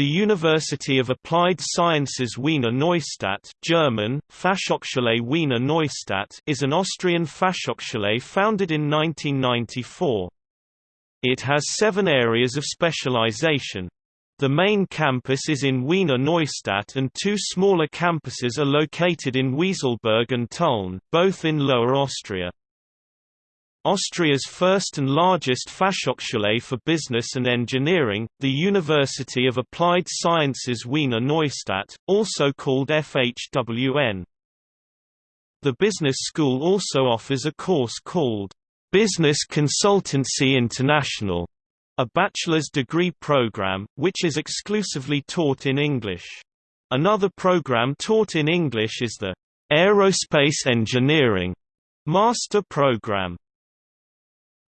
The University of Applied Sciences Wiener Neustadt German, Fachhochschule Wiener Neustadt is an Austrian Fachhochschule founded in 1994. It has seven areas of specialization. The main campus is in Wiener Neustadt and two smaller campuses are located in Wieselburg and Tulln, both in Lower Austria. Austria's first and largest Fachhochschule for Business and Engineering, the University of Applied Sciences Wiener Neustadt, also called FHWN. The business school also offers a course called Business Consultancy International, a bachelor's degree program, which is exclusively taught in English. Another program taught in English is the Aerospace Engineering Master Program.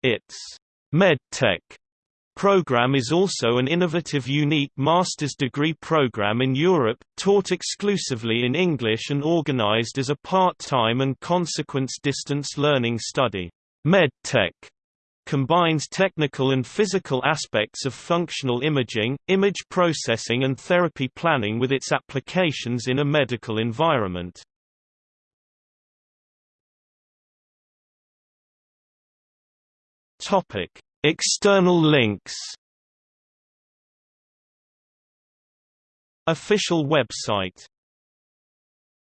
Its MedTech program is also an innovative unique master's degree program in Europe, taught exclusively in English and organized as a part-time and consequence distance learning study. MedTech combines technical and physical aspects of functional imaging, image processing and therapy planning with its applications in a medical environment. Topic: External links. Official website